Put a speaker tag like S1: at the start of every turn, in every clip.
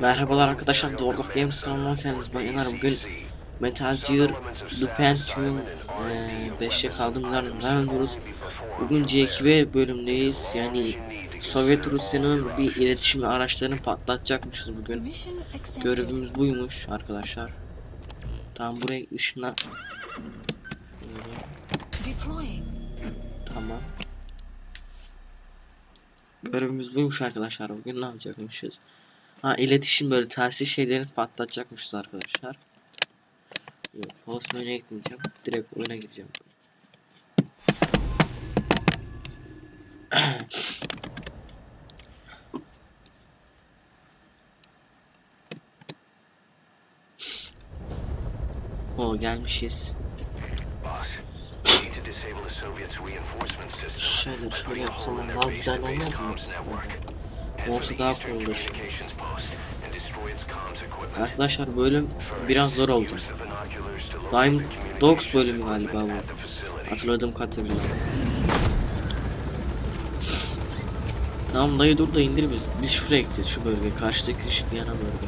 S1: Merhabalar arkadaşlar, of Games kanalına hoş geldiniz. Ben bugün Metal Gear The Pentium 5'e kaldığımız yerden devam ediyoruz. Bugün C2V bölümdeyiz. Yani Sovyet Rusya'nın bir iletişim araçlarını patlatacakmışız bugün. Görevimiz buymuş arkadaşlar. Tamam buraya ışına...
S2: Deploying.
S1: Tamam. Görevimiz buymuş arkadaşlar. Bugün ne yapacakmışız? Ha iletişim böyle telsiz şeylerini patlatacakmışız arkadaşlar. Yok, host menüye gitmeyeceğim. Direkt oyuna gireceğim. O gelmişiz. Şöyle şöyle yapsam daha güzel olmaz mı? Olsa daha olur. Arkadaşlar bölüm biraz zor oldu. Dime Dogs bölümü galiba bu. Hatırladığım kadarıyla. Tamam dayı dur da indir biz. Biz şuraya gideceğiz şu bölge. Karşıdaki ışık yana bölge.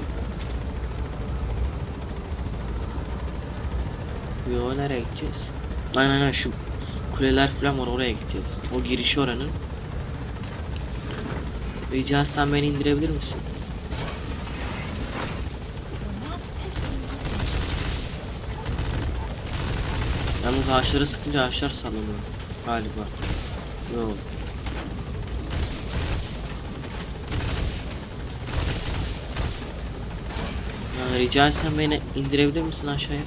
S1: Yo nereye gideceğiz? Aynen aynen şu kuleler falan var oraya gideceğiz. O girişi oranın. Rica etsem beni indirebilir misin? Yalnız ağaçları sıkınca ağaçlar sallanıyor. Galiba. Yok. Ya rica etsem beni indirebilir misin aşağıya?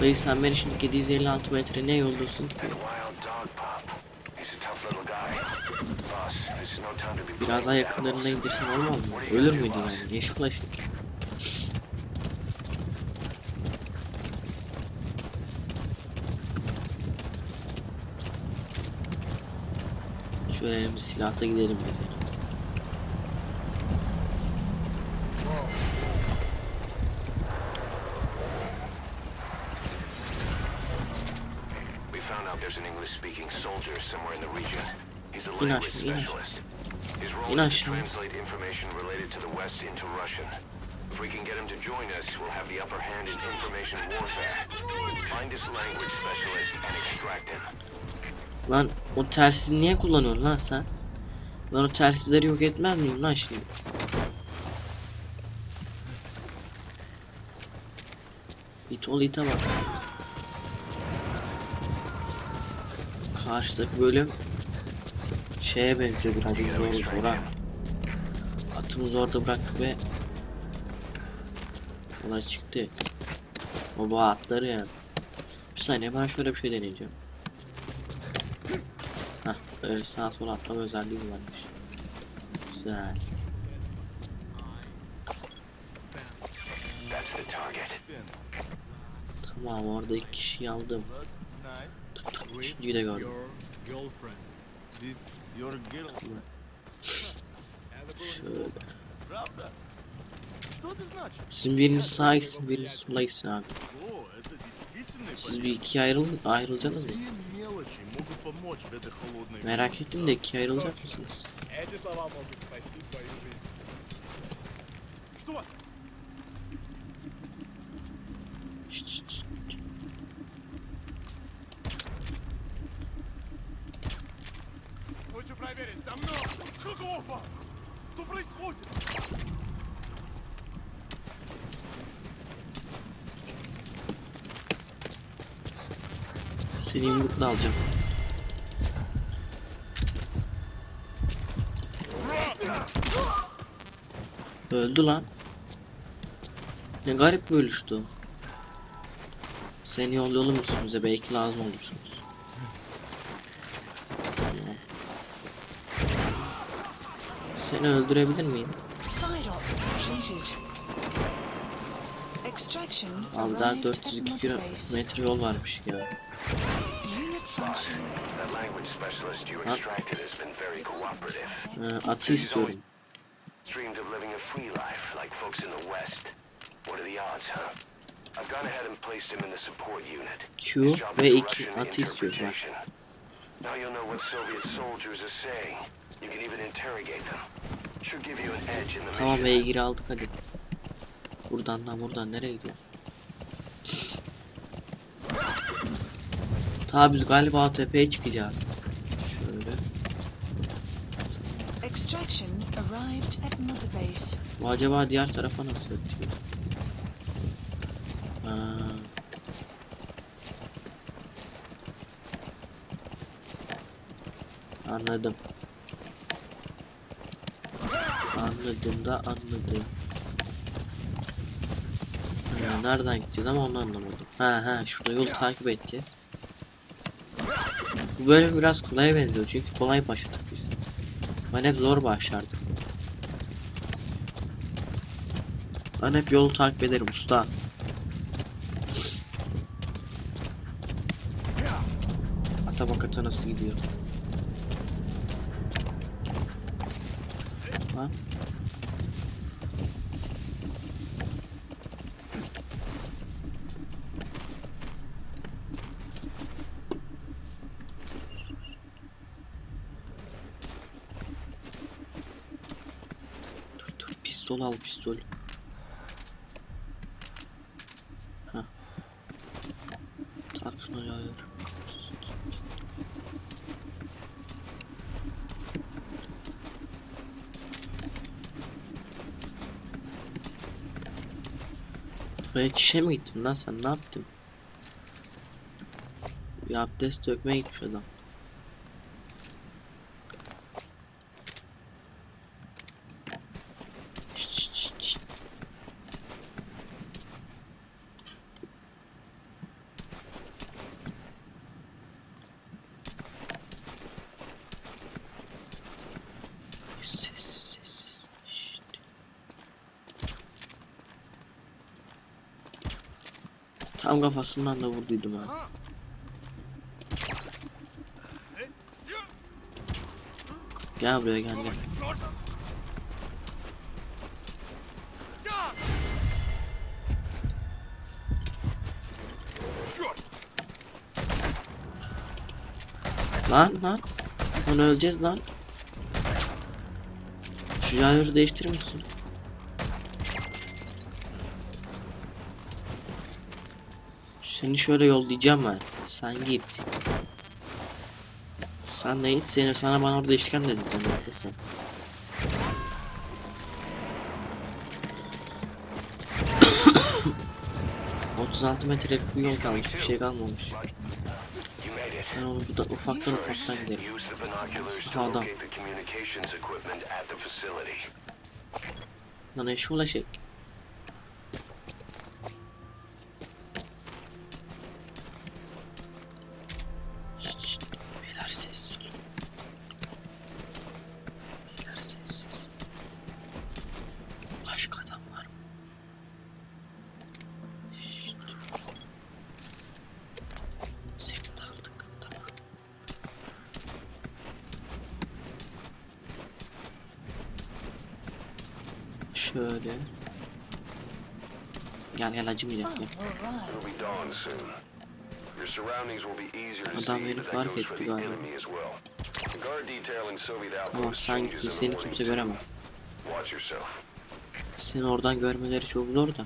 S1: Dayı sen beni şimdi 756 metre ne yoldasın ki? Biraz daha yakınlarına indirsen olmaz mı? Ölür müydü yani? Yeşil ışık. Şöyle elimiz silahta gidelim biz yani.
S3: There's an English-speaking soldier somewhere in the region. He's a
S1: İn
S3: language
S1: aşağı, in aşağı.
S3: specialist. His
S1: İn aşağı.
S3: If we can get him to join us, we'll have the upper hand in information warfare. Find this language specialist and extract him.
S1: Lan o telsizi niye kullanıyorsun lan sen? Ben o telsizleri yok etmez miyim lan şimdi? İt ol ite bak. Karşıdaki bölüm şeye benziyor birazcık zor zora. Atımızı orada bıraktık ve olay çıktı. O bu atları yani. Bir saniye ben şöyle bir şey deneyeceğim. Hah, öyle sağa sola atlama özelliği varmış. Güzel. Tamam orada iki kişiyi aldım. Üçüncüyü de gördüm.
S4: You're guilty.
S1: Şöyle. Sizin biriniz sağ gitsin, biriniz sola gitsin abi. Siz bir ikiye ayrıl ayrılacaksınız mı? Merak ettim de ikiye ayrılacak mısınız? Yumrukla alacağım. Öldü lan. Ne garip bir ölüştü. Seni yollayalım üstümüze belki lazım olursunuz. Seni öldürebilir miyim? Abi daha
S2: arrived at
S1: 402
S2: Mother Base.
S1: kilometre yol varmış ya.
S2: Unit function.
S3: That language specialist you
S1: Huh?
S3: extracted has been very cooperative.
S1: Ee, atı istiyorum.
S3: Dreamed of living a free life like folks in the West. What are the odds, huh? I've gone ahead and placed him in the support unit.
S1: Q ve
S3: is
S1: 2
S3: Russian
S1: atı istiyorum.
S3: Now you'll know what Soviet soldiers are saying. You can even interrogate them. Should give you an edge in the
S1: Tamam
S3: mission.
S1: beygiri aldık hadi. Buradan da buradan nereye gidiyor? Ta biz galiba tepeye çıkacağız. Şöyle.
S2: Extraction arrived at Mother Base.
S1: Bu acaba diğer tarafa nasıl ötüyor? Anladım. Anladım da anladım. Ha, nereden gideceğiz ama onu anlamadım. Ha ha şurada yolu takip edeceğiz. Bu bölüm biraz kolaya benziyor çünkü kolay başladık biz. Ben hep zor başlardım. Ben hep yolu takip ederim usta. Ata bak nasıl gidiyor. Lan. Dur dur pistol al pistol. Tak şunu ya. Böyle kişe mi gittin lan sen ne yaptın? Bir abdest dökmeye gitmiş adam. Şşt, şşt, şşt, şşt. Ses ses. Şşt. Tam kafasından da vurduydum ha. Gel buraya gel gel. Lan lan. Lan öleceğiz lan. Şu yayları değiştirir misin? Seni şöyle yollayacağım ben. Sen git. Sen de git seni sana bana orada işkence edeceğim haklısın. ...36 metrelik bir yol kalmış, bir şey kalmamış. Ben onu burada ufaktan ufaktan
S3: the binoculars to
S1: Adam. Lan eşi ulaşık. Şöyle. Gel gel acımayacak gel.
S3: To
S1: Adam beni fark etti galiba. Tamam sen
S3: changes
S1: git
S3: in the
S1: seni kimse göremez. Seni oradan görmeleri çok zor da.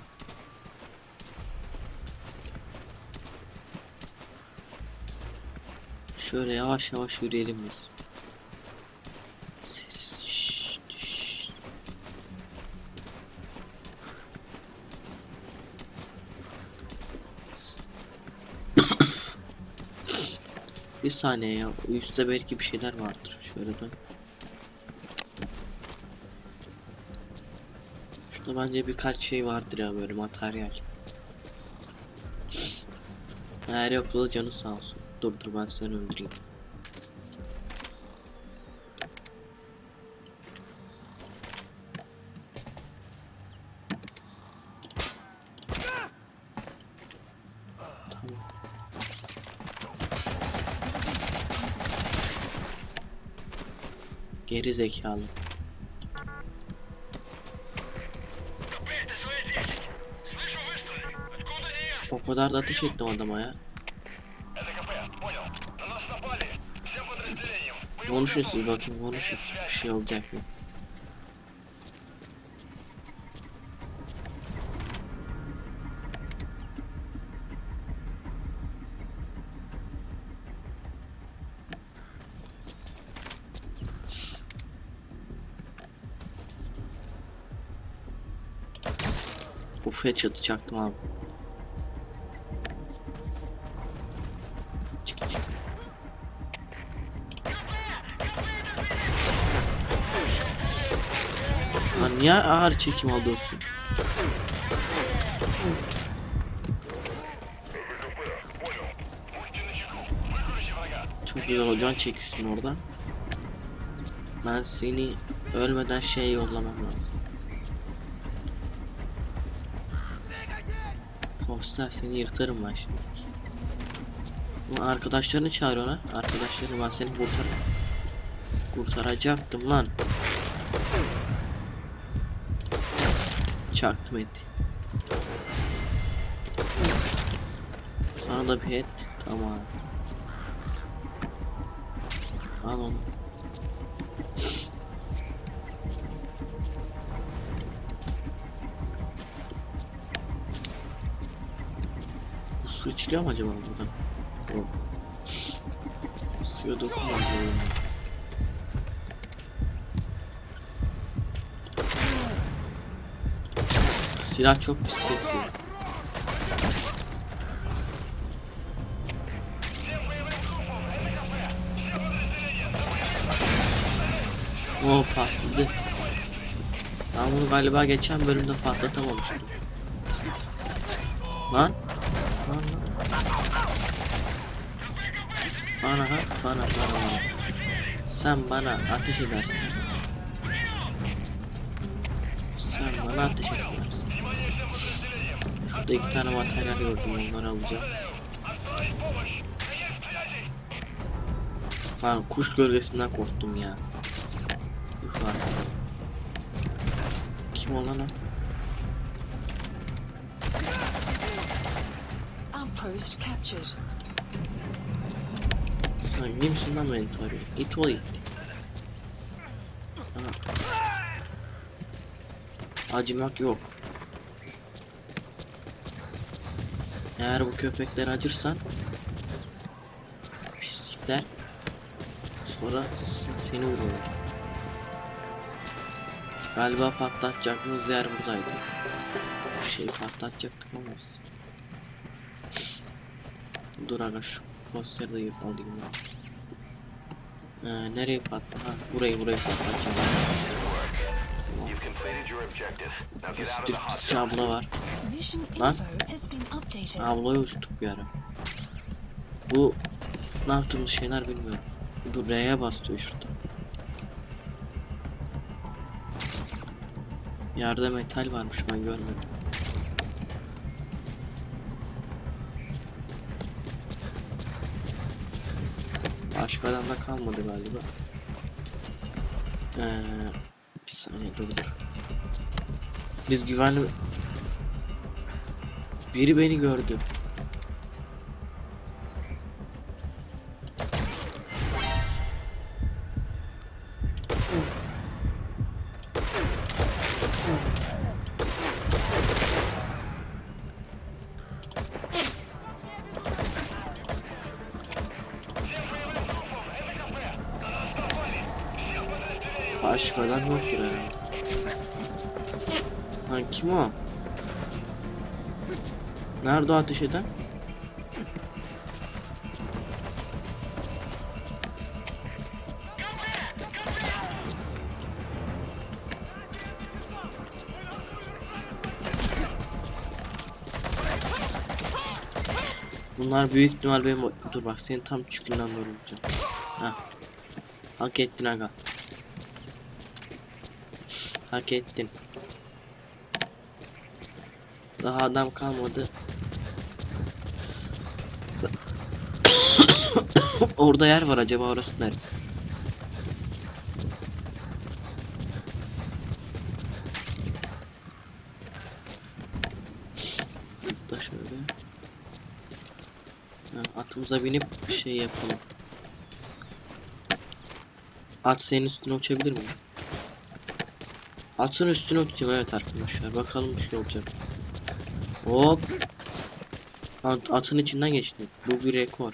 S1: Şöyle yavaş yavaş yürüyelim biz. Ses. şşt, şşt. Bir saniye ya. Üstte belki bir şeyler vardır. Şöyle dön. Şurada bence birkaç şey vardır ya böyle materyal. Eğer yoksa canı sağ olsun. Dur dur ben seni öldüreyim. Geri zekalı. O kadar da ateş ettim adama ya. Konuşun siz bakayım konuşun. Bir şey olacak mı? Uf headshot'ı çaktım abi. Çık çık. Lan niye ağır çekim alıyorsun? Çok güzel hocan çekilsin orada. Ben seni ölmeden şey yollamam lazım. Poster seni yırtarım ben şimdi. Arkadaşlarını çağır ona. Arkadaşlarını ben seni kurtar. Kurtaracaktım lan. Çaktım etti. Sana da bir et. Tamam. Al onu. İçiliyor mu acaba buradan? Yok. Suya dokunmadı. Silah çok pis sekiyor. O patladı. Ben bunu galiba geçen bölümde patlatamamıştım. Lan. Lan lan. Bana ha, bana, bana, bana. Sen bana ateş edersin. Sen bana ateş edersin. Şurada iki tane materyal gördüm, onları alacağım. Ben kuş gölgesinden korktum ya. Üf artık. Kim olan o?
S2: Outpost captured.
S1: Sen kimsin lan beni tarıyor? İt ol it. Aha. Acımak yok. Eğer bu köpekler acırsan pislikler sonra seni vururlar. Galiba patlatacağımız yer buradaydı. Bir şey patlatacaktık ama biz. Dur aga şu posteri de yıp alayım ben. Ee, nereye patla? Ha, burayı burayı patlatacağım.
S3: You've completed your objective. Now get out of the hot
S1: Stripsçi
S3: zone.
S1: abla var.
S2: Mission
S1: Lan.
S2: info has been updated.
S1: Ablayı uçtuk bir ara. Bu ne yaptığımız şeyler bilmiyorum. Dur R'ye bas diyor şurada. Yerde metal varmış ben görmedim. Başka adamda kalmadı galiba. Ee, bir saniye dur dur. Biz güvenli... Biri beni gördü. Nerede ateş eden? Bunlar büyük ihtimal benim dur bak seni tam çükünden vuracağım. Ha. Hak ettin aga. Hak ettin. Daha adam kalmadı. Orada yer var acaba orası nerede? Da şöyle. Ha, atımıza binip bir şey yapalım. At senin üstüne uçabilir mi? Atın üstüne uçacağım evet arkadaşlar. Bakalım bir şey olacak. Hop. At, atın içinden geçtim. Bu bir rekor.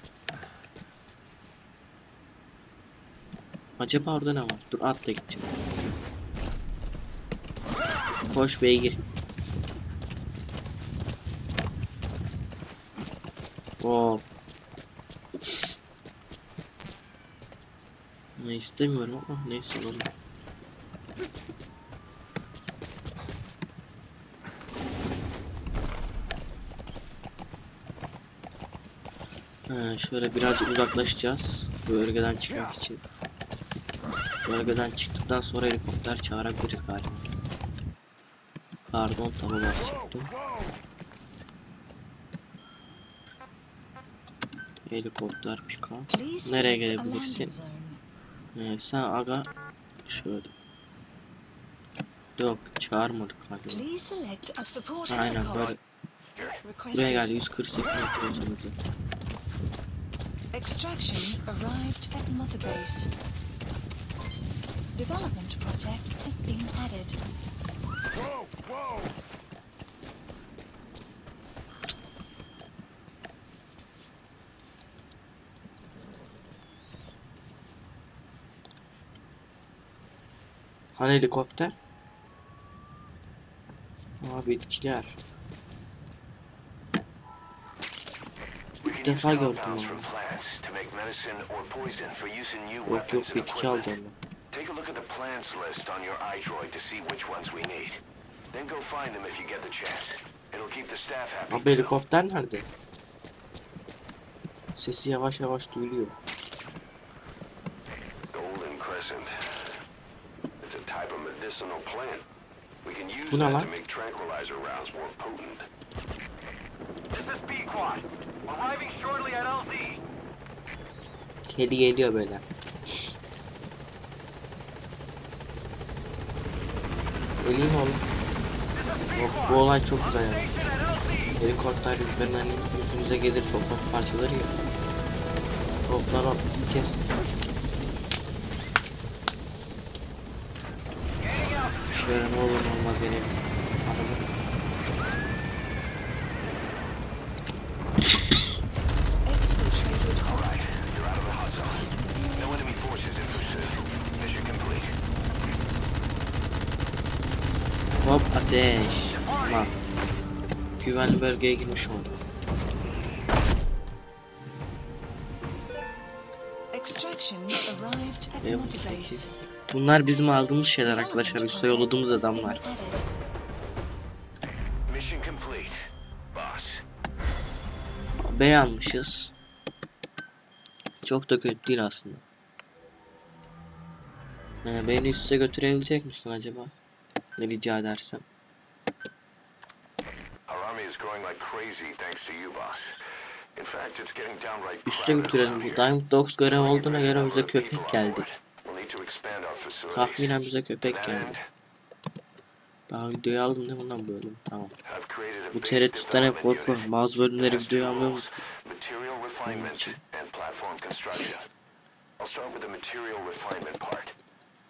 S1: Acaba orada ne var? Dur atla gideceğim. Koş beygir. Hop. Ne istemiyorum ama neyse oğlum. Ha, şöyle birazcık uzaklaşacağız. Bölgeden çıkmak için. Bölgeden çıktıktan sonra helikopter çağırabiliriz galiba. Pardon taba basacaktım. Helikopter pika. Nereye gelebilirsin?
S2: zone.
S1: Ee, sen aga şöyle. Yok çağırmadık galiba. Aynen böyle buraya geldi 148 metre.
S2: Extraction arrived at Mother Base. Development project has been added.
S1: Hani helikopter? Aa bitkiler.
S3: Can
S1: defa gördüm onu. Yok yok bitki aldı
S3: equipment.
S1: Onu.
S3: Take a look at the plants list on your iDroid to see which ones we need. Then go find them if you get the chance. It'll keep the staff happy.
S1: Abi
S3: too.
S1: helikopter nerede? Sesi yavaş yavaş duyuluyor.
S3: Golden Crescent. It's a type of medicinal plant. We can use
S1: Bu
S3: that to make tranquilizer rounds more potent. This is B-Quad. Arriving shortly at LZ.
S1: Kedi geliyor böyle. Öleyim oğlum. Yok, bu olay çok güzel yani. Helikopter üzerinden yüzümüze gelir toprak parçaları ya. Toplar kes. Şöyle ne olur olmaz yine biz. Araba.
S2: Exfiltrated.
S3: Alright, you're out of the hot zone. No enemy forces in pursuit. Mission complete.
S1: Hop ateş. Tamam. Güvenli bölgeye girmiş olduk. 8. Bunlar bizim aldığımız şeyler arkadaşlar. Üste yolladığımız adamlar.
S3: Mission complete. Boss.
S1: B almışız. Çok da kötü değil aslında. Ee, beni üste götürebilecek misin acaba? Ne rica edersem.
S3: İs growing like crazy thanks to you, boss. In fact, it's getting downright
S1: Üste götürelim. Bu. Diamond Dogs görev olduğuna göre bize köpek geldi. Tahminen bize köpek geldi. Daha videoyu aldım değil bundan bölüm? Tamam. Bu TRT'den hep korkuyorum. Bazı bölümleri videoyu
S3: platform construction. I'll start with the material refinement part.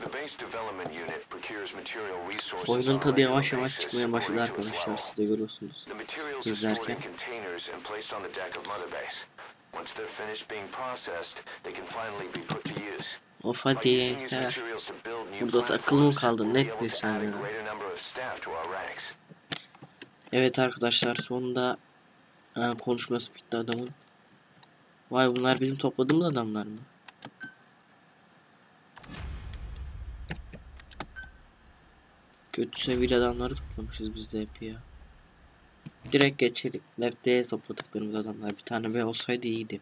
S3: The base development unit procures material resources on
S1: Oyunun
S3: a
S1: tadı yavaş yavaş çıkmaya başladı arkadaşlar. Siz de görüyorsunuz. İzlerken.
S3: in containers and placed on the deck of Mother Base. Once they're finished being processed, they can finally be put to use.
S1: Of
S3: By
S1: hadi yeter. Burada takılı mı
S3: be
S1: Net bir sen ya. Evet arkadaşlar sonunda e, konuşması bitti adamın. Vay bunlar bizim topladığımız adamlar mı? Kötü seviyeli adamları toplamışız biz de hep ya. Direkt geçelim. Map'te topladıklarımız adamlar. Bir tane B olsaydı iyiydi.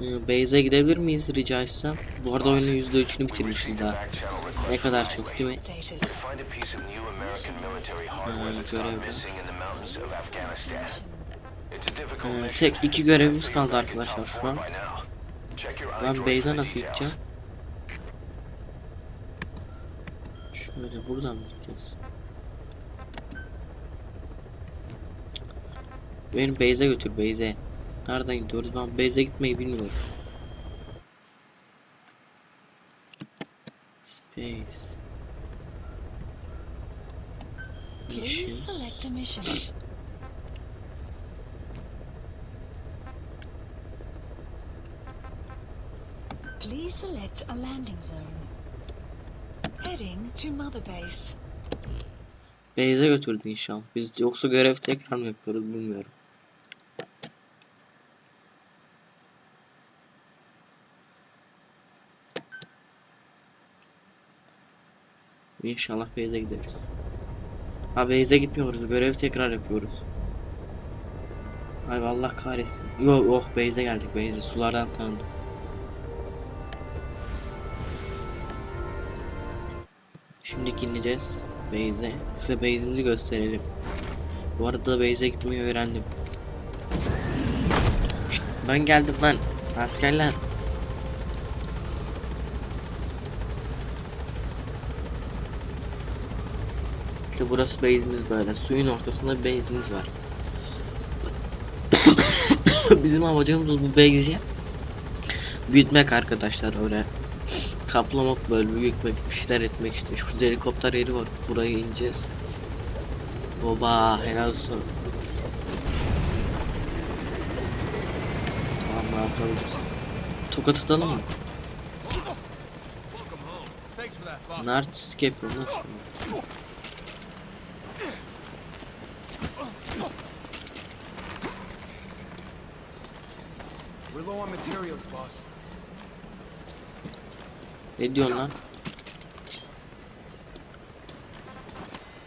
S1: Ee, Base'e gidebilir miyiz rica etsem? Bu arada oyunun %3'ünü bitirmişiz daha. Ne kadar çok değil mi? Ee,
S3: mission.
S1: tek iki görevimiz kaldı arkadaşlar şu an. Ben
S3: the
S1: nasıl gideceğim? Böyle buradan mı gideceğiz? Beni Beyze götür Beyze. Nereden gidiyoruz? Ben Beyze gitmeyi bilmiyorum. Space.
S2: Please select a mission. Please select a landing zone.
S1: Base'e götürdü inşallah. Biz yoksa görev tekrar mı yapıyoruz bilmiyorum. İnşallah base'e gideriz. Ha base'e gitmiyoruz. Görev tekrar yapıyoruz. Ay Allah kahretsin. Yok oh base'e geldik base'e. Sulardan tanıdım. Şimdi ineceğiz base'e. Size base'imizi gösterelim. Bu arada base'e gitmeyi öğrendim. Ben geldim lan. Askerler. İşte burası base'imiz böyle. Suyun ortasında base'imiz var. Bizim amacımız bu base'i büyütmek arkadaşlar öyle kaplamak böyle büyütmek bir şeyler etmek işte şurada helikopter yeri var buraya ineceğiz Baba helal olsun Tamam ne yapabiliriz Tokat atalım mı?
S5: Thanks for that, boss.
S1: Ne artistik yapıyor nasıl?
S5: We're low on materials, boss.
S1: Ne diyorsun lan?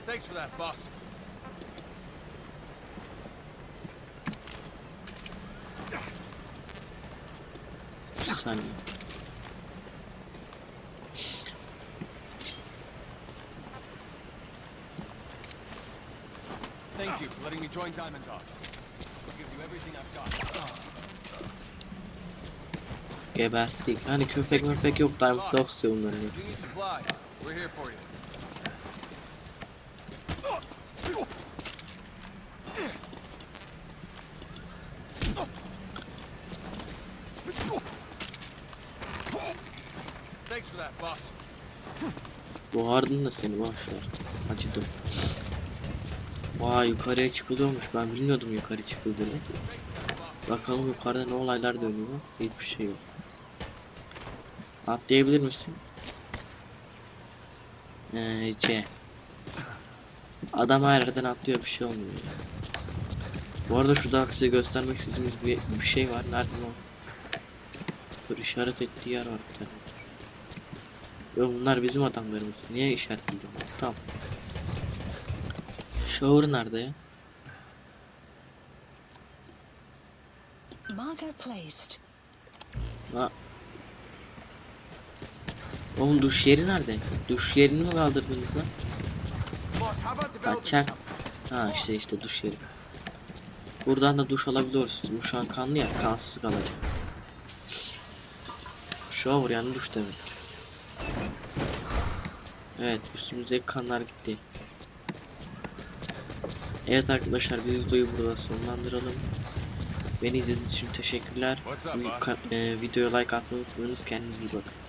S5: Thanks for that, boss.
S1: Bir saniye
S5: Thank you for letting me join Diamond Dogs. I'll give you everything I've got.
S1: Geberttik hani köpek möpek yok Diamond Dogs diyor bunların hepsi. Boğardın da seni boşver. Acıdım. Vay yukarıya çıkılıyormuş. Ben bilmiyordum yukarı çıkıldığını. Bakalım yukarıda ne olaylar dönüyor. Hiçbir şey yok. Atlayabilir misin? Ee, C. Adam her yerden atlıyor bir şey olmuyor. ya. Bu arada şurada size göstermek istediğimiz bir, bir şey var. Nerede o? Dur işaret ettiği yer var bir bunlar bizim adamlarımız. Niye işaretledim? Tamam. Shower nerede ya?
S2: Marker placed.
S1: Ha. Oğlum duş yeri nerede? Duş yerini mi kaldırdınız lan? Kaçak. Ha işte işte duş yeri. Buradan da duş alabiliyoruz. Bu şu an kanlı ya kansız kalacak. Shower yani duş demek. Evet üstümüzdeki kanlar gitti. Evet arkadaşlar biz videoyu burada sonlandıralım. Beni izlediğiniz için teşekkürler.
S5: Up,
S1: e, videoya like atmayı unutmayınız. Kendinize iyi bakın.